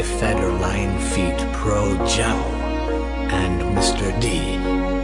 Federline Feet Pro Gel and Mr. D.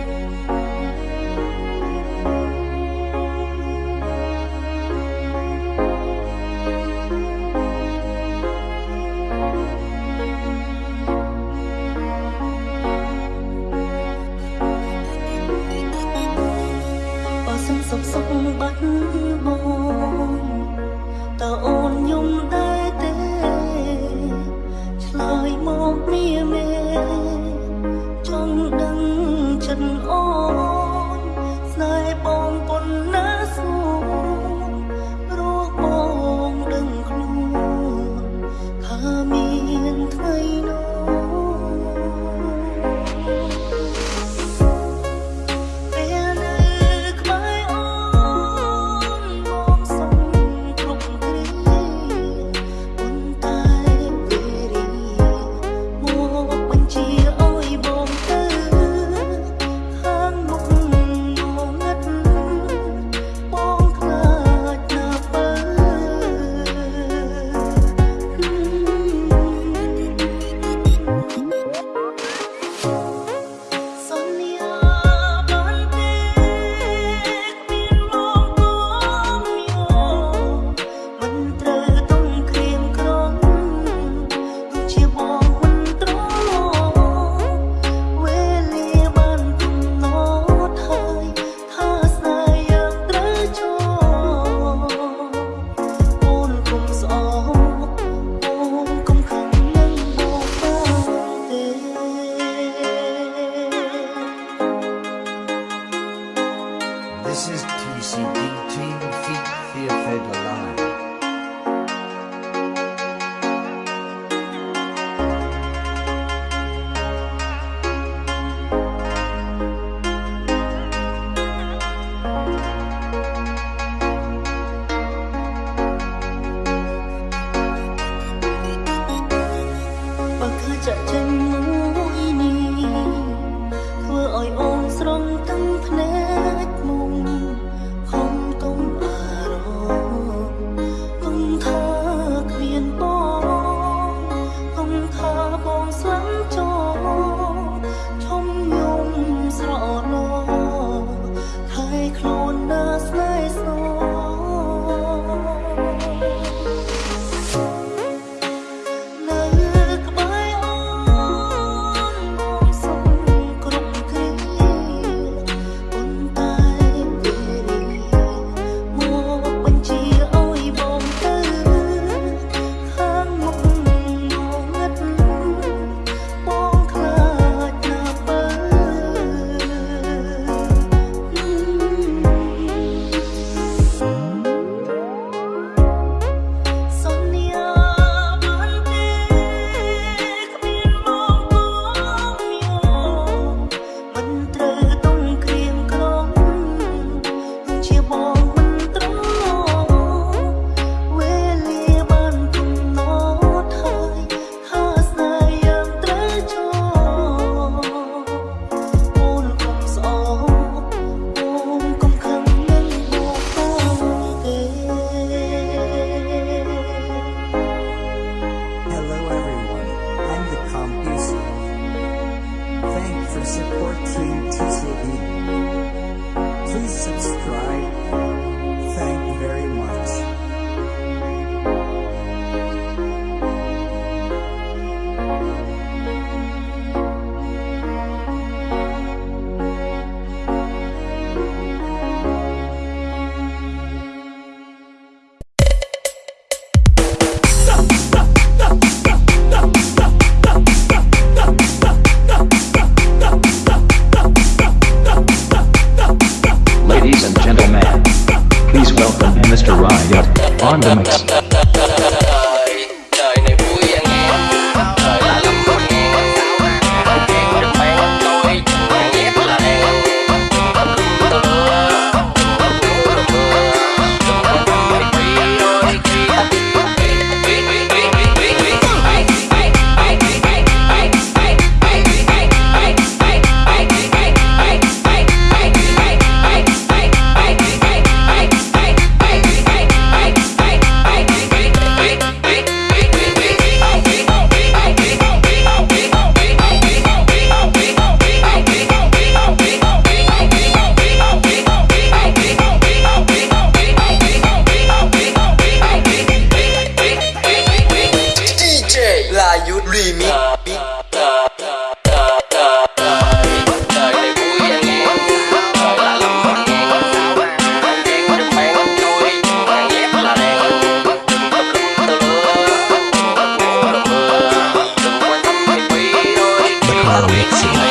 Poetry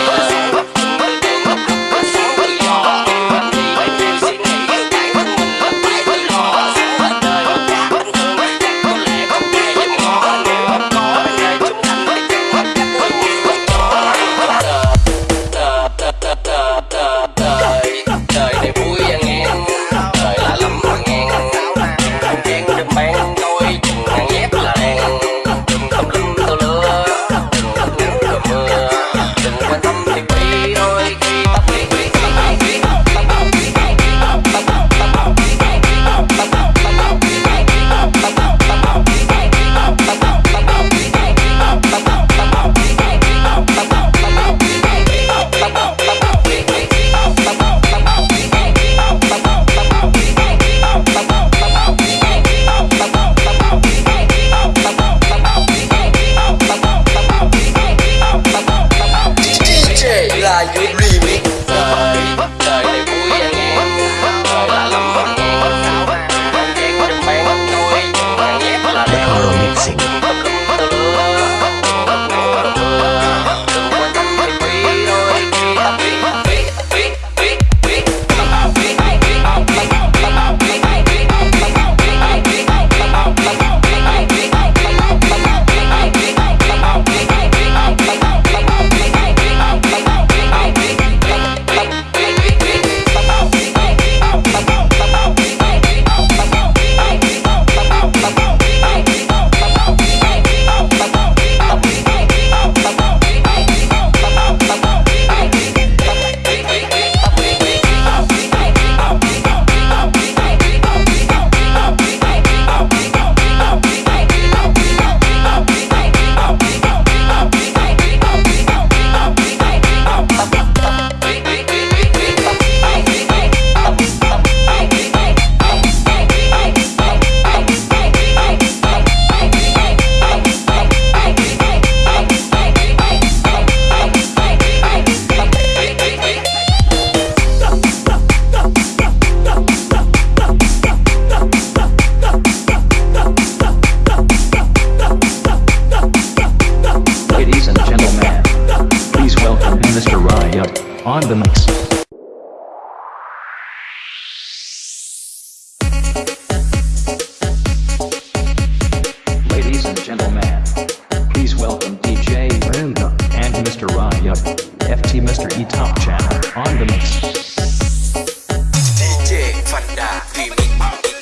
Fanda Remix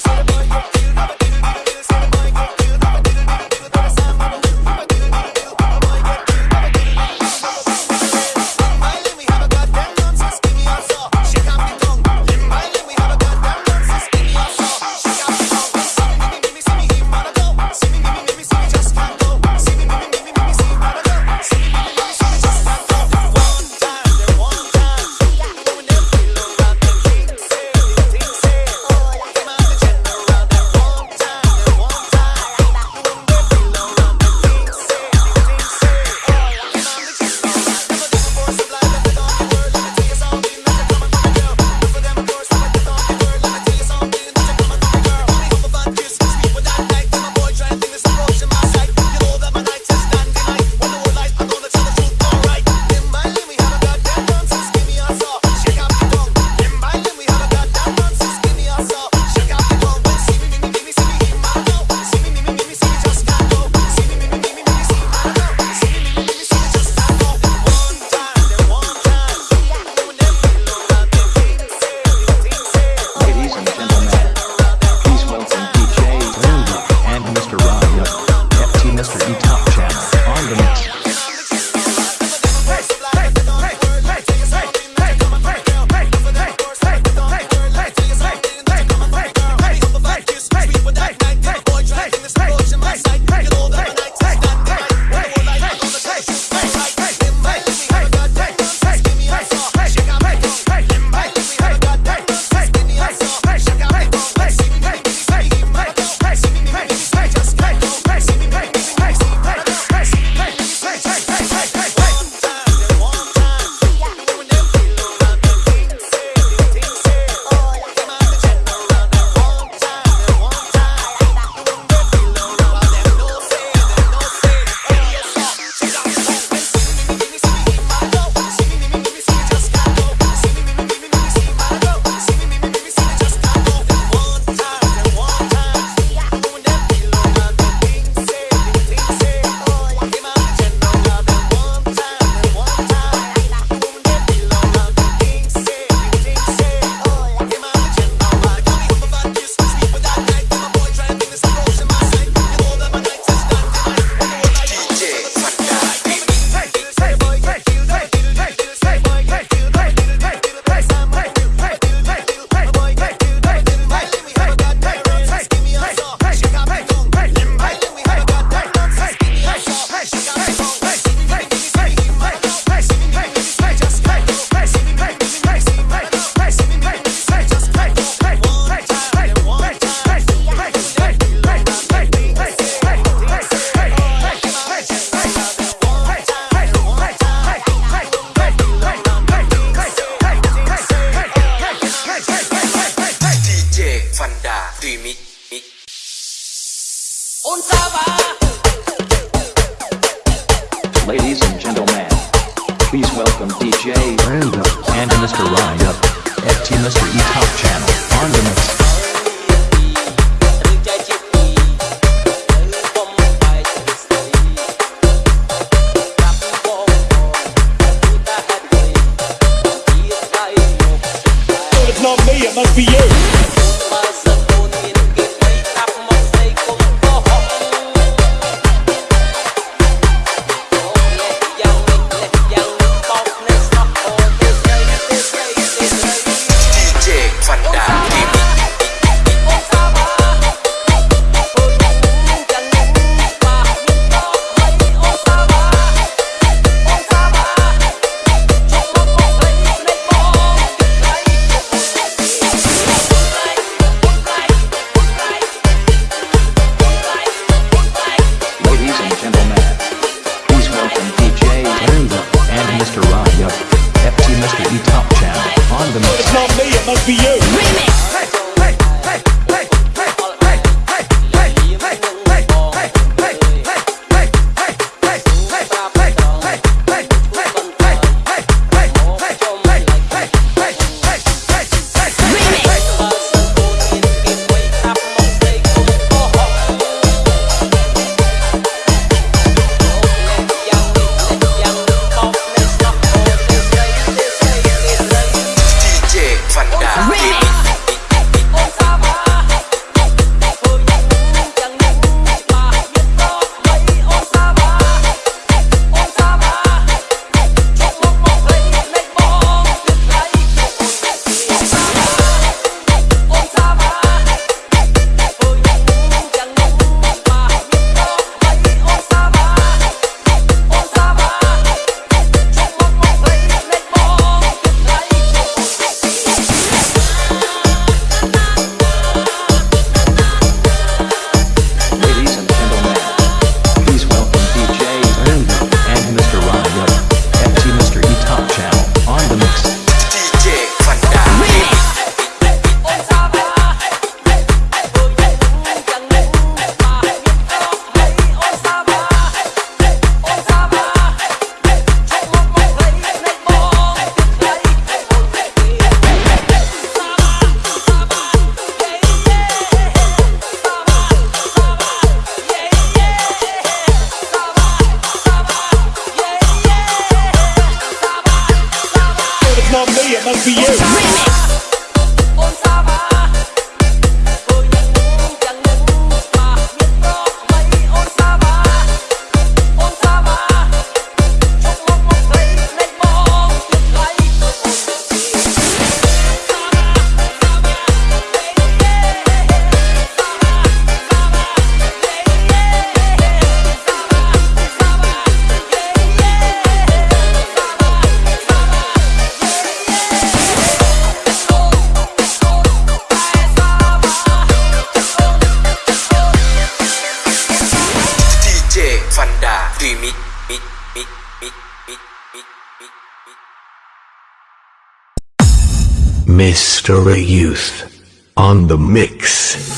Mr. Youth on the mix.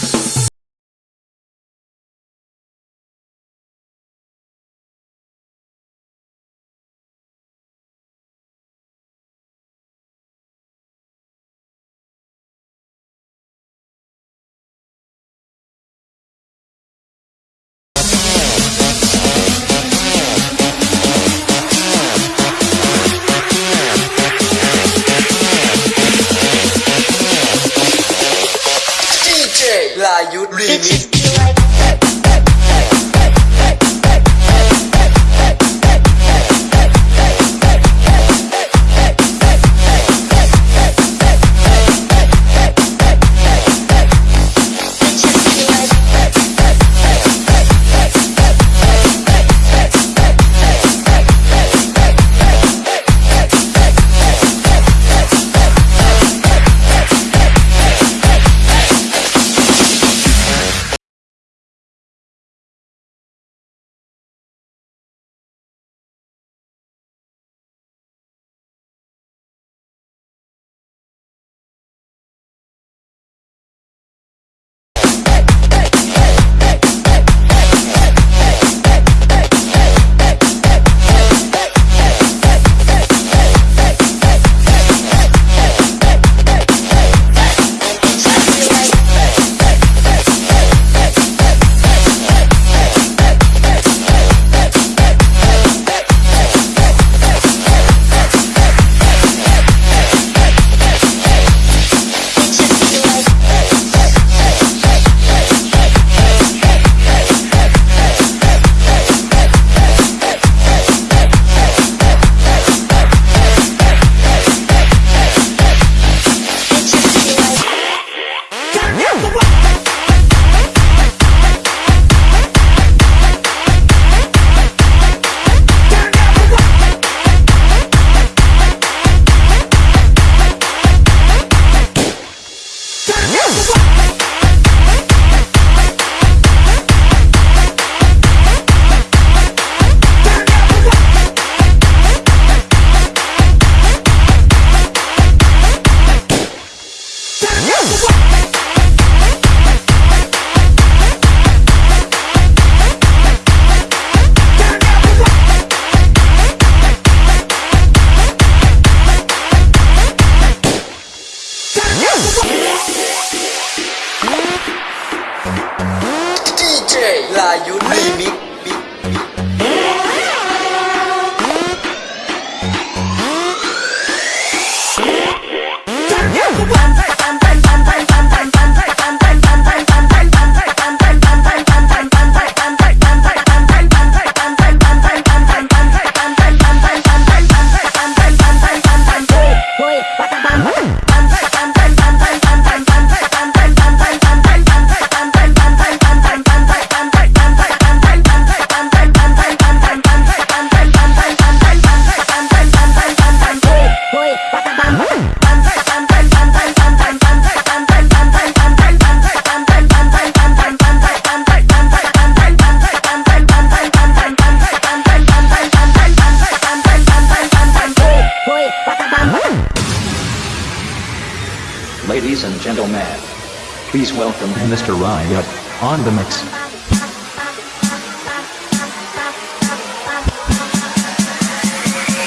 Please welcome Mr. Riot on the mix.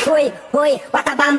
Hui, hui, waka bam,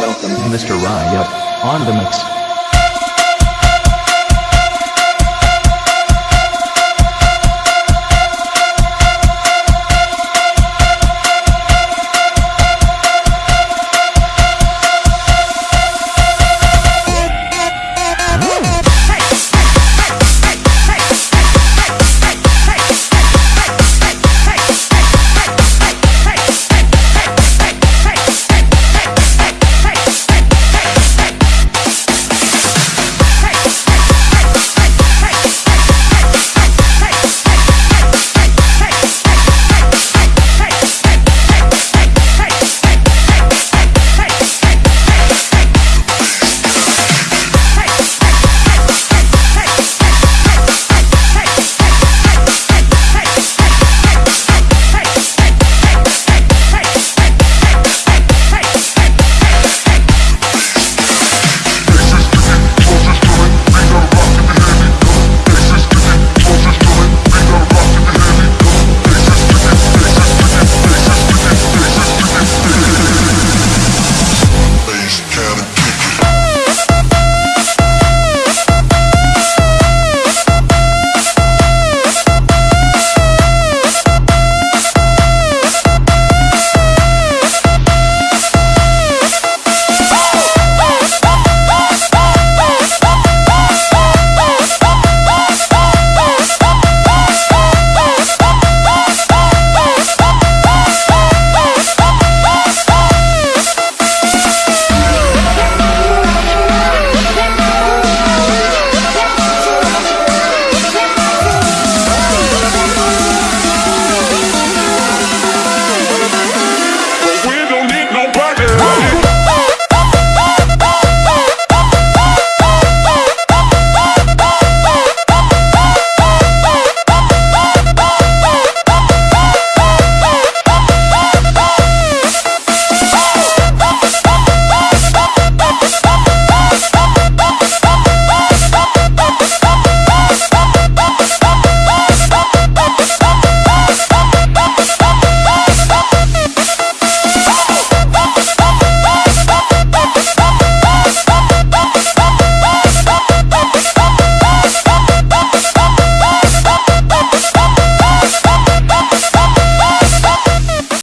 Welcome Mr. Up on the mix.